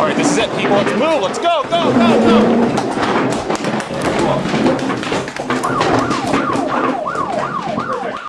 All right, this is it, people. Let's move. Let's go, go, go, go.